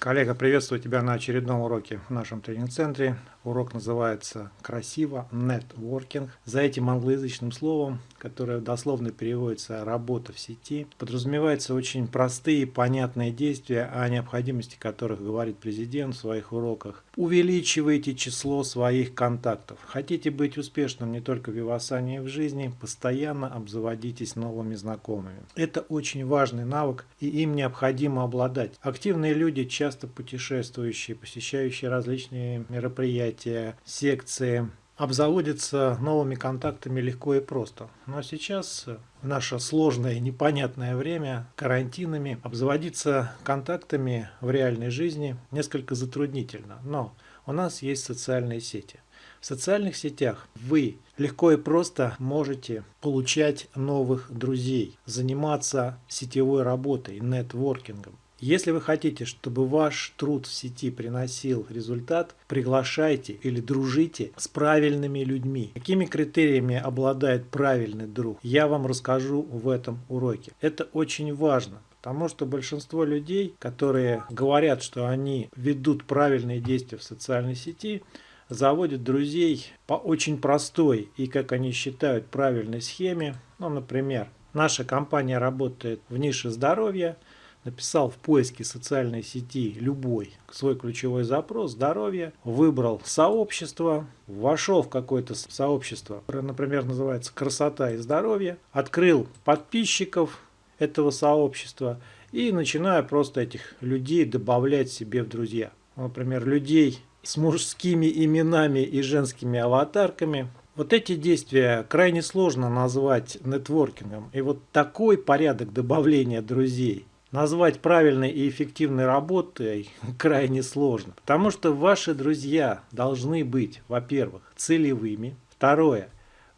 Коллега, приветствую тебя на очередном уроке в нашем тренинг-центре. Урок называется «Красиво Networking». За этим англоязычным словом, которое дословно переводится «работа в сети», подразумеваются очень простые, понятные действия, о необходимости которых говорит президент в своих уроках. Увеличивайте число своих контактов. Хотите быть успешным не только в Вивасане и в жизни, постоянно обзаводитесь новыми знакомыми. Это очень важный навык, и им необходимо обладать. Активные люди часто путешествующие, посещающие различные мероприятия, секции, обзаводятся новыми контактами легко и просто. Но сейчас, в наше сложное и непонятное время, карантинами, обзаводиться контактами в реальной жизни несколько затруднительно. Но у нас есть социальные сети. В социальных сетях вы легко и просто можете получать новых друзей, заниматься сетевой работой, нетворкингом. Если вы хотите, чтобы ваш труд в сети приносил результат, приглашайте или дружите с правильными людьми. Какими критериями обладает правильный друг, я вам расскажу в этом уроке. Это очень важно. Потому что большинство людей, которые говорят, что они ведут правильные действия в социальной сети, заводят друзей по очень простой и, как они считают, правильной схеме. Ну, например, наша компания работает в нише здоровья – написал в поиске социальной сети любой свой ключевой запрос «здоровье», выбрал сообщество, вошел в какое-то сообщество, например, называется «красота и здоровье», открыл подписчиков этого сообщества и начинаю просто этих людей добавлять себе в друзья. Например, людей с мужскими именами и женскими аватарками. Вот эти действия крайне сложно назвать нетворкингом. И вот такой порядок добавления друзей назвать правильной и эффективной работой крайне сложно. Потому что ваши друзья должны быть, во-первых, целевыми. Второе,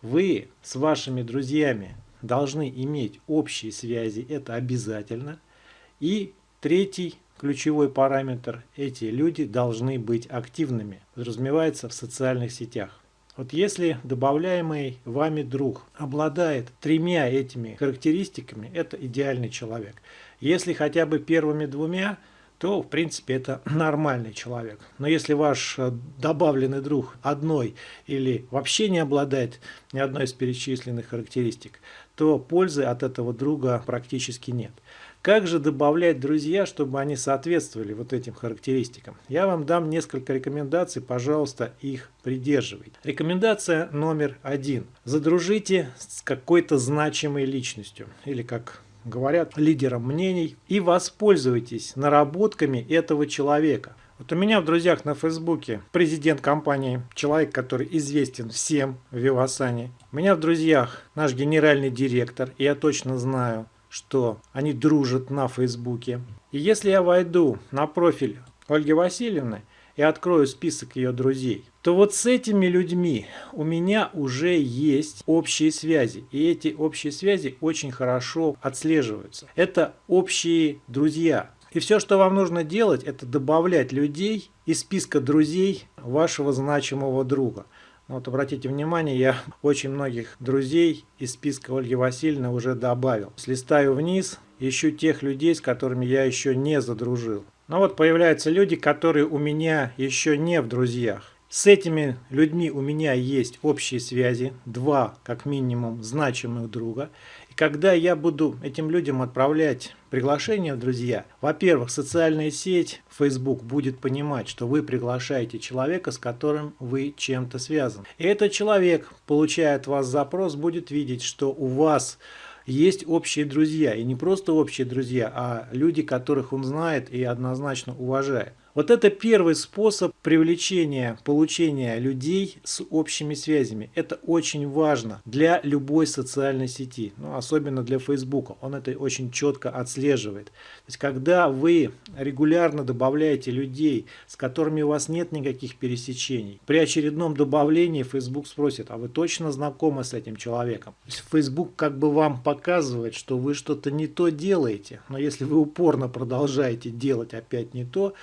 вы с вашими друзьями должны иметь общие связи, это обязательно. И третий ключевой параметр, эти люди должны быть активными, подразумевается в социальных сетях. Вот если добавляемый вами друг обладает тремя этими характеристиками, это идеальный человек. Если хотя бы первыми двумя, то в принципе это нормальный человек. Но если ваш э, добавленный друг одной или вообще не обладает ни одной из перечисленных характеристик, то пользы от этого друга практически нет. Как же добавлять друзья, чтобы они соответствовали вот этим характеристикам? Я вам дам несколько рекомендаций, пожалуйста, их придерживайте. Рекомендация номер один. Задружите с какой-то значимой личностью, или как говорят, лидером мнений, и воспользуйтесь наработками этого человека. Вот у меня в друзьях на Фейсбуке президент компании, человек, который известен всем в Вивасане. У меня в друзьях наш генеральный директор, и я точно знаю, что они дружат на Фейсбуке. И если я войду на профиль Ольги Васильевны и открою список ее друзей, то вот с этими людьми у меня уже есть общие связи. И эти общие связи очень хорошо отслеживаются. Это общие друзья. И все, что вам нужно делать, это добавлять людей из списка друзей вашего значимого друга. Вот обратите внимание, я очень многих друзей из списка Ольги Васильевны уже добавил. Слистаю вниз, ищу тех людей, с которыми я еще не задружил. Но вот появляются люди, которые у меня еще не в друзьях. С этими людьми у меня есть общие связи, два как минимум значимых друга. Когда я буду этим людям отправлять приглашение друзья, во-первых, социальная сеть Facebook будет понимать, что вы приглашаете человека, с которым вы чем-то связаны. И этот человек, получая от вас запрос, будет видеть, что у вас есть общие друзья. И не просто общие друзья, а люди, которых он знает и однозначно уважает. Вот это первый способ привлечения, получения людей с общими связями. Это очень важно для любой социальной сети, ну, особенно для Facebook. Он это очень четко отслеживает. То есть, когда вы регулярно добавляете людей, с которыми у вас нет никаких пересечений, при очередном добавлении Facebook спросит, а вы точно знакомы с этим человеком? То есть, Facebook как бы вам показывает, что вы что-то не то делаете, но если вы упорно продолжаете делать опять не то,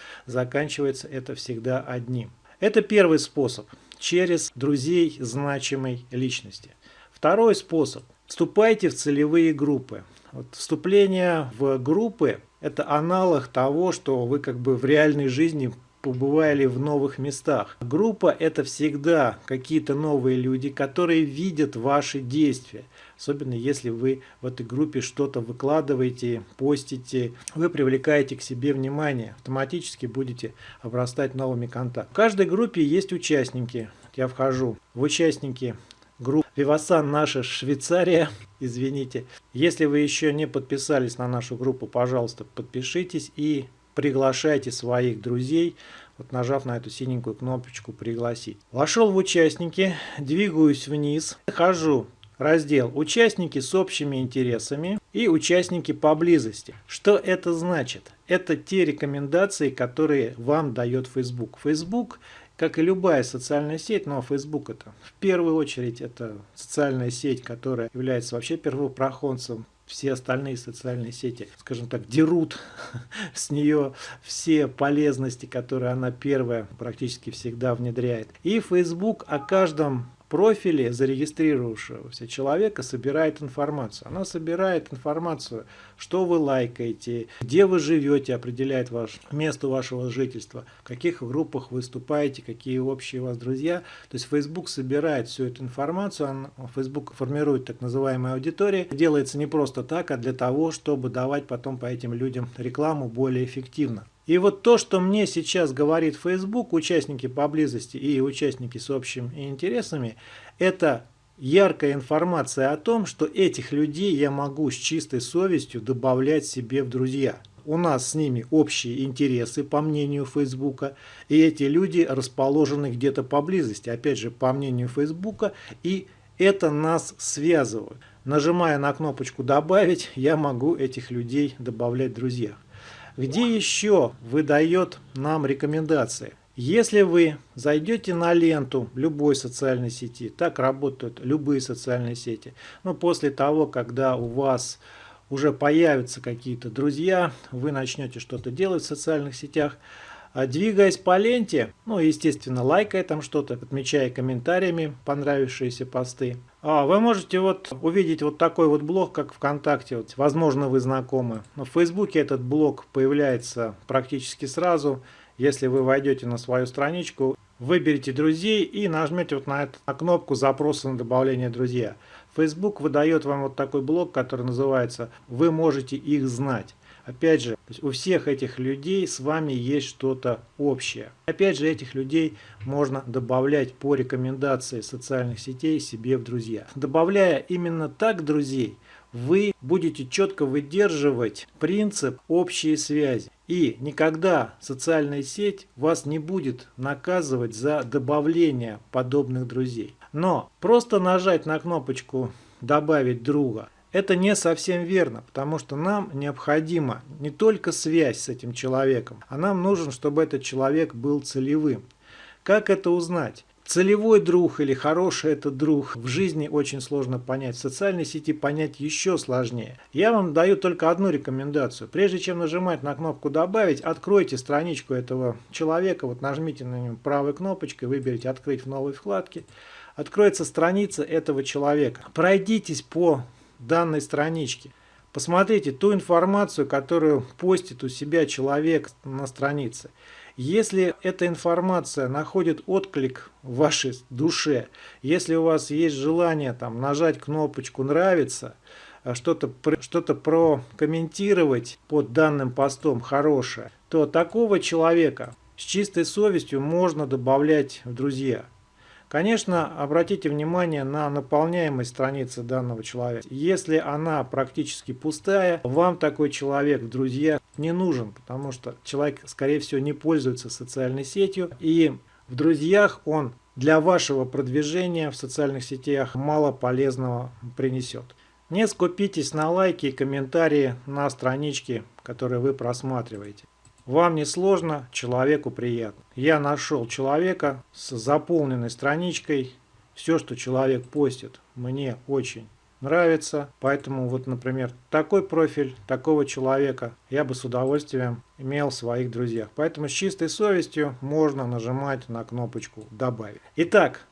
заканчивается это всегда одним. Это первый способ через друзей значимой личности. Второй способ. Вступайте в целевые группы. Вот вступление в группы Это аналог того, что вы как бы в реальной жизни побывали в новых местах. Группа это всегда какие-то новые люди, которые видят ваши действия. Особенно если вы в этой группе что-то выкладываете, постите, вы привлекаете к себе внимание, автоматически будете обрастать новыми контактами. В каждой группе есть участники. Я вхожу в участники группы Вивасан наша Швейцария, извините. Если вы еще не подписались на нашу группу, пожалуйста, подпишитесь и приглашайте своих друзей, вот нажав на эту синенькую кнопочку «Пригласить». Вошел в участники, двигаюсь вниз, хожу раздел «Участники с общими интересами» и «Участники поблизости». Что это значит? Это те рекомендации, которые вам дает Facebook. Facebook как и любая социальная сеть, но Facebook это в первую очередь это социальная сеть, которая является вообще первопроходцем все остальные социальные сети, скажем так, дерут с нее все полезности, которые она первая практически всегда внедряет. И Facebook о каждом профиле зарегистрировавшегося человека собирает информацию. Она собирает информацию, что вы лайкаете, где вы живете, определяет ваш, место вашего жительства, в каких группах выступаете, какие общие у вас друзья. То есть Facebook собирает всю эту информацию, он, Facebook формирует так называемые аудитории. Делается не просто так, а для того, чтобы давать потом по этим людям рекламу более эффективно. И вот то, что мне сейчас говорит Facebook, участники поблизости и участники с общими интересами, это яркая информация о том, что этих людей я могу с чистой совестью добавлять себе в друзья. У нас с ними общие интересы, по мнению Фейсбука, и эти люди расположены где-то поблизости, опять же, по мнению Фейсбука, и это нас связывает. Нажимая на кнопочку «Добавить», я могу этих людей добавлять в друзьях. Где еще выдает нам рекомендации? Если вы зайдете на ленту любой социальной сети, так работают любые социальные сети, но после того, когда у вас уже появятся какие-то друзья, вы начнете что-то делать в социальных сетях, двигаясь по ленте, ну, естественно, лайкая там что-то, отмечая комментариями понравившиеся посты, а, вы можете вот увидеть вот такой вот блог, как ВКонтакте. Вот, возможно, вы знакомы. Но в Фейсбуке этот блог появляется практически сразу. Если вы войдете на свою страничку, выберите друзей и нажмете вот на эту кнопку запроса на добавление друзья. Facebook выдает вам вот такой блок, который называется «Вы можете их знать». Опять же, у всех этих людей с вами есть что-то общее. Опять же, этих людей можно добавлять по рекомендации социальных сетей себе в друзья. Добавляя именно так друзей, вы будете четко выдерживать принцип общей связи. И никогда социальная сеть вас не будет наказывать за добавление подобных друзей. Но просто нажать на кнопочку «Добавить друга» Это не совсем верно, потому что нам необходима не только связь с этим человеком, а нам нужен, чтобы этот человек был целевым. Как это узнать? Целевой друг или хороший это друг в жизни очень сложно понять. В социальной сети понять еще сложнее. Я вам даю только одну рекомендацию. Прежде чем нажимать на кнопку «Добавить», откройте страничку этого человека. Вот нажмите на нее правой кнопочкой, выберите «Открыть в новой вкладке». Откроется страница этого человека. Пройдитесь по данной странички. Посмотрите ту информацию, которую постит у себя человек на странице. Если эта информация находит отклик в вашей душе, если у вас есть желание там, нажать кнопочку «Нравится», а что-то что, -то, прокомментировать под данным постом хорошее, то такого человека с чистой совестью можно добавлять в друзья. Конечно, обратите внимание на наполняемость страницы данного человека. Если она практически пустая, вам такой человек в друзьях не нужен, потому что человек, скорее всего, не пользуется социальной сетью, и в друзьях он для вашего продвижения в социальных сетях мало полезного принесет. Не скупитесь на лайки и комментарии на страничке, которые вы просматриваете. Вам не сложно, человеку приятно. Я нашел человека с заполненной страничкой. Все, что человек постит, мне очень нравится. Поэтому вот, например, такой профиль такого человека я бы с удовольствием имел в своих друзьях. Поэтому с чистой совестью можно нажимать на кнопочку «Добавить». Итак,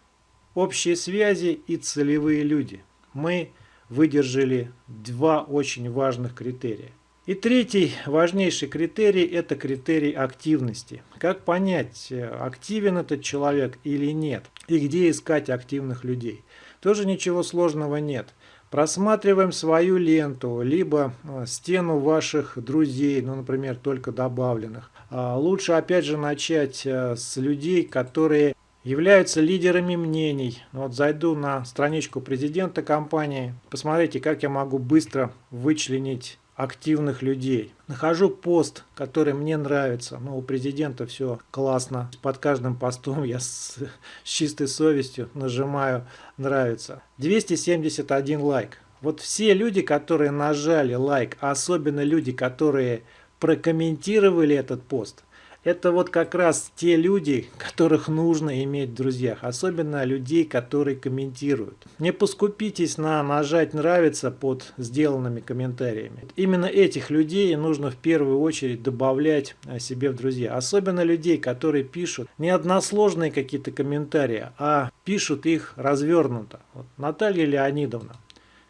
общие связи и целевые люди. Мы выдержали два очень важных критерия. И третий важнейший критерий – это критерий активности. Как понять, активен этот человек или нет, и где искать активных людей. Тоже ничего сложного нет. Просматриваем свою ленту, либо э, стену ваших друзей, ну, например, только добавленных. А, лучше, опять же, начать э, с людей, которые являются лидерами мнений. Вот зайду на страничку президента компании, посмотрите, как я могу быстро вычленить активных людей. Нахожу пост, который мне нравится. Ну, у президента все классно. Под каждым постом я с, с чистой совестью нажимаю «Нравится». 271 лайк. Вот все люди, которые нажали лайк, а особенно люди, которые прокомментировали этот пост – это вот как раз те люди, которых нужно иметь в друзьях, особенно людей, которые комментируют. Не поскупитесь на нажать «нравится» под сделанными комментариями. Именно этих людей нужно в первую очередь добавлять э, себе в друзья. Особенно людей, которые пишут не односложные какие-то комментарии, а пишут их развернуто. Вот Наталья Леонидовна.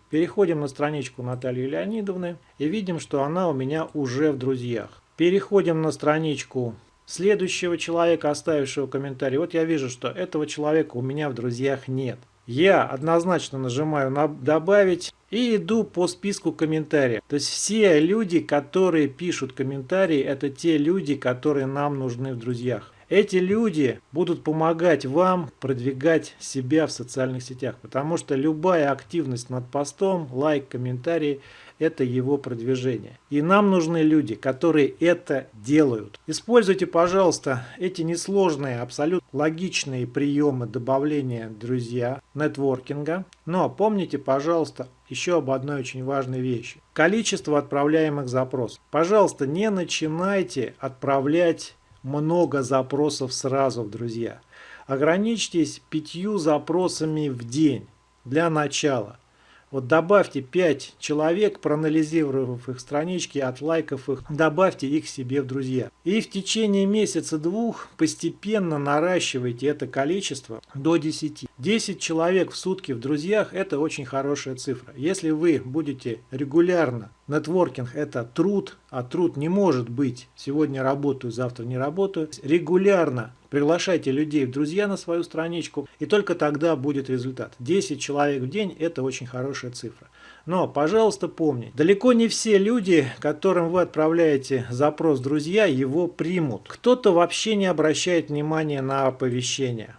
Переходим на страничку Натальи Леонидовны и видим, что она у меня уже в друзьях. Переходим на страничку следующего человека, оставившего комментарий. Вот я вижу, что этого человека у меня в друзьях нет. Я однозначно нажимаю на «Добавить» и иду по списку комментариев. То есть все люди, которые пишут комментарии, это те люди, которые нам нужны в друзьях. Эти люди будут помогать вам продвигать себя в социальных сетях, потому что любая активность над постом, лайк, комментарий – это его продвижение. И нам нужны люди, которые это делают. Используйте, пожалуйста, эти несложные, абсолютно логичные приемы добавления друзья, нетворкинга. Но помните, пожалуйста, еще об одной очень важной вещи. Количество отправляемых запросов. Пожалуйста, не начинайте отправлять много запросов сразу, друзья. Ограничьтесь пятью запросами в день для начала. Вот добавьте 5 человек, проанализировав их странички, отлайков их, добавьте их себе в друзья. И в течение месяца-двух постепенно наращивайте это количество до 10. 10 человек в сутки в друзьях – это очень хорошая цифра. Если вы будете регулярно Нетворкинг – это труд, а труд не может быть «сегодня работаю, завтра не работаю». Регулярно приглашайте людей в друзья на свою страничку, и только тогда будет результат. 10 человек в день – это очень хорошая цифра. Но, пожалуйста, помните, далеко не все люди, которым вы отправляете запрос «друзья», его примут. Кто-то вообще не обращает внимания на оповещения.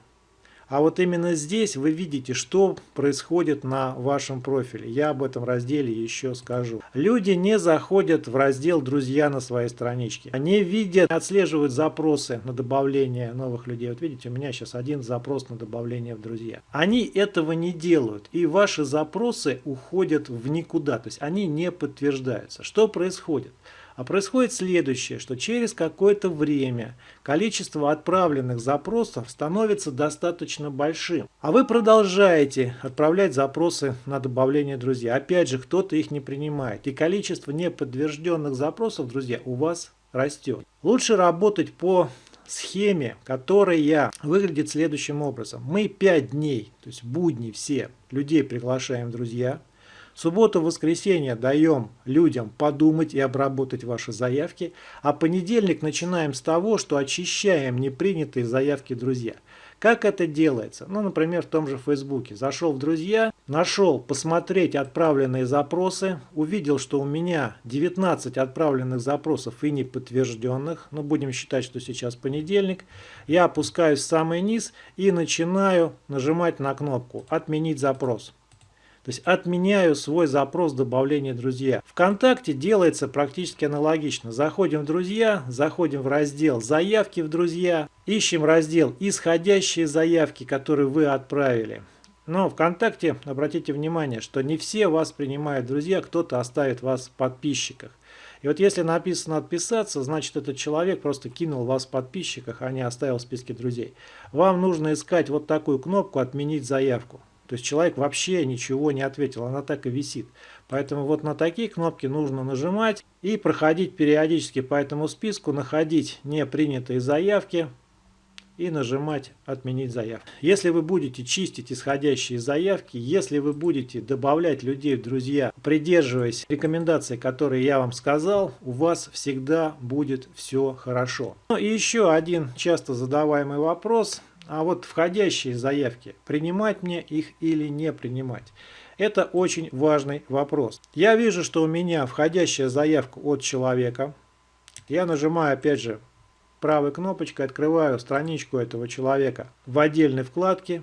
А вот именно здесь вы видите, что происходит на вашем профиле. Я об этом разделе еще скажу. Люди не заходят в раздел «Друзья» на своей страничке. Они видят, отслеживают запросы на добавление новых людей. Вот видите, у меня сейчас один запрос на добавление в «Друзья». Они этого не делают. И ваши запросы уходят в никуда. То есть они не подтверждаются. Что происходит? А происходит следующее, что через какое-то время количество отправленных запросов становится достаточно большим. А вы продолжаете отправлять запросы на добавление друзья. Опять же, кто-то их не принимает. И количество неподтвержденных запросов, друзья, у вас растет. Лучше работать по схеме, которая выглядит следующим образом. Мы 5 дней, то есть будни все, людей приглашаем друзья – Субботу-воскресенье даем людям подумать и обработать ваши заявки, а понедельник начинаем с того, что очищаем непринятые заявки друзья. Как это делается? Ну, например, в том же Фейсбуке. Зашел в друзья, нашел посмотреть отправленные запросы, увидел, что у меня 19 отправленных запросов и неподтвержденных. Ну, будем считать, что сейчас понедельник. Я опускаюсь в самый низ и начинаю нажимать на кнопку «Отменить запрос». То есть отменяю свой запрос добавления друзья. Вконтакте делается практически аналогично. Заходим в друзья, заходим в раздел заявки в друзья, ищем раздел исходящие заявки, которые вы отправили. Но ВКонтакте, обратите внимание, что не все вас принимают друзья, кто-то оставит вас в подписчиках. И вот если написано «отписаться», значит этот человек просто кинул вас в подписчиках, а не оставил в списке друзей. Вам нужно искать вот такую кнопку «Отменить заявку». То есть человек вообще ничего не ответил, она так и висит. Поэтому вот на такие кнопки нужно нажимать и проходить периодически по этому списку, находить непринятые заявки, и нажимать «Отменить заявку». Если вы будете чистить исходящие заявки, если вы будете добавлять людей в друзья, придерживаясь рекомендаций, которые я вам сказал, у вас всегда будет все хорошо. Ну и еще один часто задаваемый вопрос. А вот входящие заявки, принимать мне их или не принимать? Это очень важный вопрос. Я вижу, что у меня входящая заявка от человека. Я нажимаю опять же правой кнопочкой открываю страничку этого человека в отдельной вкладке.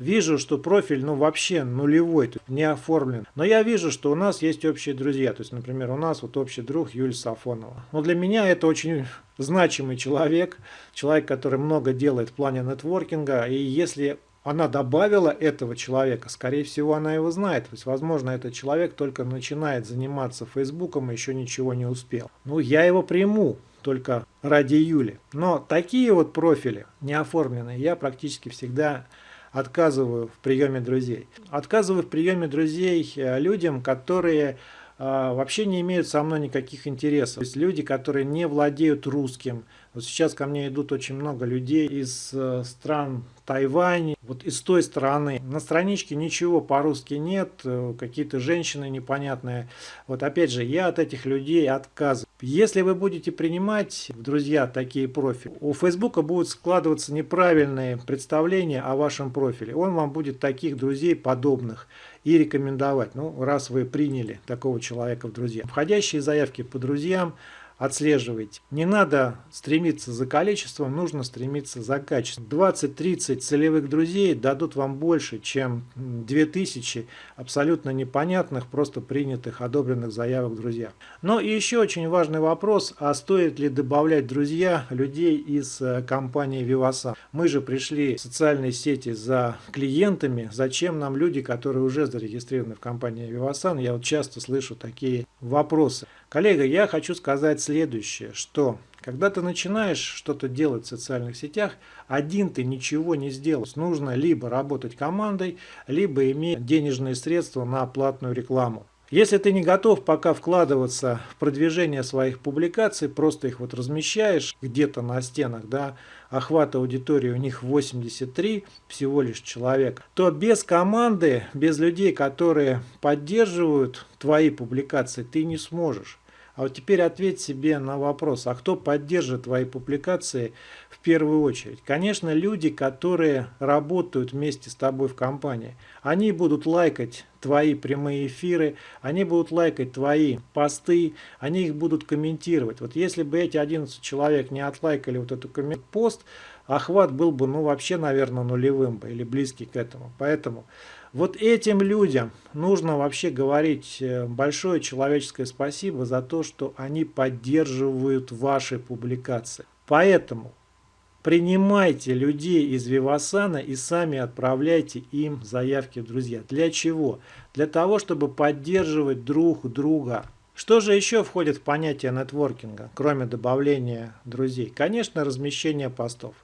Вижу, что профиль ну вообще нулевой, не оформлен. Но я вижу, что у нас есть общие друзья. То есть, например, у нас вот общий друг Юлия Сафонова. Но для меня это очень значимый человек. Человек, который много делает в плане нетворкинга. И если она добавила этого человека, скорее всего, она его знает. То есть, возможно, этот человек только начинает заниматься Фейсбуком и еще ничего не успел. Ну, я его приму только ради Юли. Но такие вот профили не оформленные я практически всегда отказываю в приеме друзей. Отказываю в приеме друзей э, людям, которые а, вообще не имеют со мной никаких интересов. То есть люди, которые не владеют русским. Вот сейчас ко мне идут очень много людей из э, стран Тайвань, вот из той страны. На страничке ничего по-русски нет, э, какие-то женщины непонятные. Вот опять же, я от этих людей отказываю. Если вы будете принимать друзья такие профили, у Фейсбука будут складываться неправильные представления о вашем профиле. Он вам будет таких друзей подобных и рекомендовать. Ну, раз вы приняли такого человека в друзья. Входящие заявки по друзьям – отслеживайте. Не надо стремиться за количеством, нужно стремиться за качеством. 20-30 целевых друзей дадут вам больше, чем 2000 абсолютно непонятных, просто принятых, одобренных заявок друзья. Но и еще очень важный вопрос, а стоит ли добавлять друзья людей из э, компании Vivasan? Мы же пришли в социальные сети за клиентами, зачем нам люди, которые уже зарегистрированы в компании Vivasan? Я вот часто слышу такие вопросы. Коллега, я хочу сказать следующее, что когда ты начинаешь что-то делать в социальных сетях, один ты ничего не сделаешь. Нужно либо работать командой, либо иметь денежные средства на платную рекламу. Если ты не готов пока вкладываться в продвижение своих публикаций, просто их вот размещаешь где-то на стенах, да, охват аудитории у них 83 всего лишь человек, то без команды, без людей, которые поддерживают твои публикации, ты не сможешь. А вот теперь ответь себе на вопрос, а кто поддержит твои публикации в первую очередь? Конечно, люди, которые работают вместе с тобой в компании. Они будут лайкать твои прямые эфиры, они будут лайкать твои посты, они их будут комментировать. Вот если бы эти 11 человек не отлайкали вот эту пост, охват был бы, ну, вообще, наверное, нулевым бы или близкий к этому. Поэтому вот этим людям нужно вообще говорить э, большое человеческое спасибо за то, что они поддерживают ваши публикации. Поэтому принимайте людей из Вивасана и сами отправляйте им заявки друзья. Для чего? Для того, чтобы поддерживать друг друга. Что же еще входит в понятие нетворкинга, кроме добавления друзей? Конечно, размещение постов.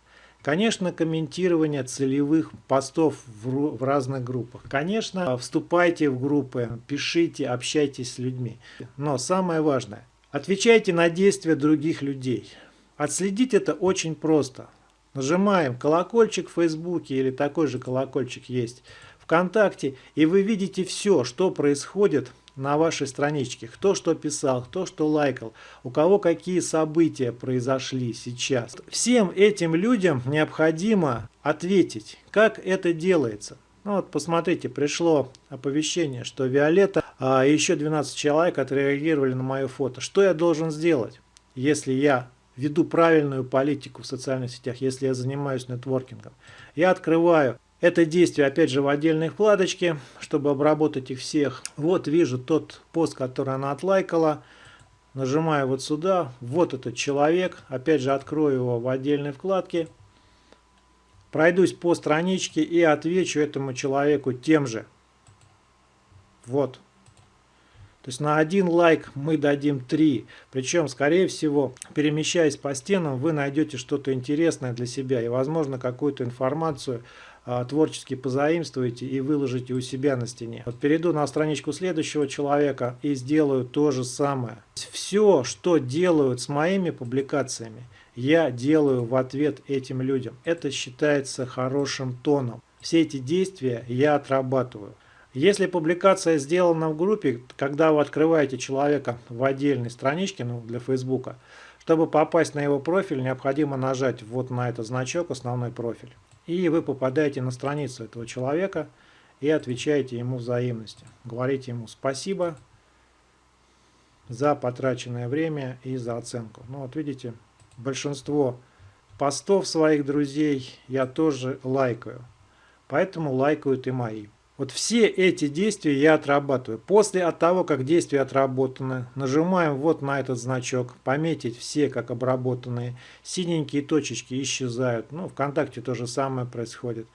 Конечно, комментирование целевых постов в, разных группах. Конечно, вступайте в группы, пишите, общайтесь с людьми. Но самое важное, отвечайте на действия других людей. Отследить это очень просто. Нажимаем колокольчик в Фейсбуке или такой же колокольчик есть ВКонтакте, и вы видите все, что происходит на вашей страничке. Кто что писал, кто что лайкал, у кого какие события произошли сейчас. Всем этим людям необходимо ответить, как это делается. Ну вот посмотрите, пришло оповещение, что Виолетта а еще 12 человек отреагировали на мое фото. Что я должен сделать, если я веду правильную политику в социальных сетях, если я занимаюсь нетворкингом? Я открываю это действие опять же в отдельной вкладочке, чтобы обработать их всех. Вот вижу тот пост, который она отлайкала. Нажимаю вот сюда. Вот этот человек. Опять же открою его в отдельной вкладке. Пройдусь по страничке и отвечу этому человеку тем же. Вот. То есть на один лайк мы дадим 3. Причем, скорее всего, перемещаясь по стенам, вы найдете что-то интересное для себя и, возможно, какую-то информацию творчески позаимствуете и выложите у себя на стене. Вот перейду на страничку следующего человека и сделаю то же самое. Все, что делают с моими публикациями, я делаю в ответ этим людям. Это считается хорошим тоном. Все эти действия я отрабатываю. Если публикация сделана в группе, когда вы открываете человека в отдельной страничке, ну, для Фейсбука, чтобы попасть на его профиль, необходимо нажать вот на этот значок «Основной профиль». И вы попадаете на страницу этого человека и отвечаете ему взаимностью. Говорите ему спасибо за потраченное время и за оценку. Ну вот видите, большинство постов своих друзей я тоже лайкаю. Поэтому лайкают и мои. Вот все эти действия я отрабатываю. После от того, как действия отработаны, нажимаем вот на этот значок, пометить все как обработанные. Синенькие точечки исчезают. Ну, ВКонтакте то же самое происходит.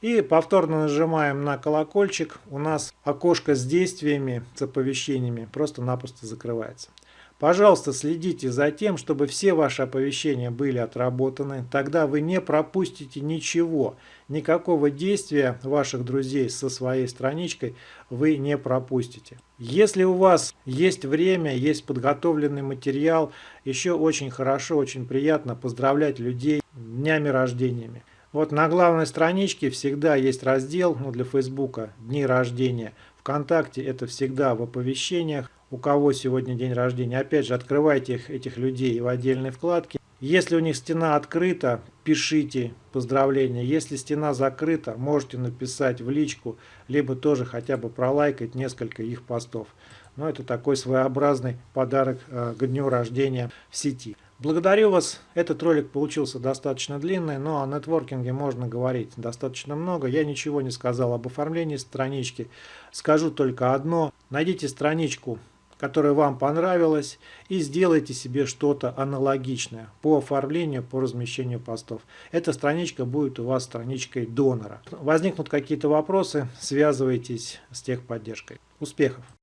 И повторно нажимаем на колокольчик. У нас окошко с действиями, с оповещениями просто-напросто закрывается. Пожалуйста, следите за тем, чтобы все ваши оповещения были отработаны. Тогда вы не пропустите ничего. Никакого действия ваших друзей со своей страничкой вы не пропустите. Если у вас есть время, есть подготовленный материал, еще очень хорошо, очень приятно поздравлять людей днями рождениями. Вот на главной страничке всегда есть раздел ну, для Фейсбука «Дни рождения». ВКонтакте это всегда в оповещениях у кого сегодня день рождения. Опять же, открывайте их, этих людей в отдельной вкладке. Если у них стена открыта, пишите поздравления. Если стена закрыта, можете написать в личку, либо тоже хотя бы пролайкать несколько их постов. Но это такой своеобразный подарок э, к дню рождения в сети. Благодарю вас. Этот ролик получился достаточно длинный, но о нетворкинге можно говорить достаточно много. Я ничего не сказал об оформлении странички. Скажу только одно. Найдите страничку которая вам понравилась, и сделайте себе что-то аналогичное по оформлению, по размещению постов. Эта страничка будет у вас страничкой донора. Возникнут какие-то вопросы, связывайтесь с техподдержкой. Успехов!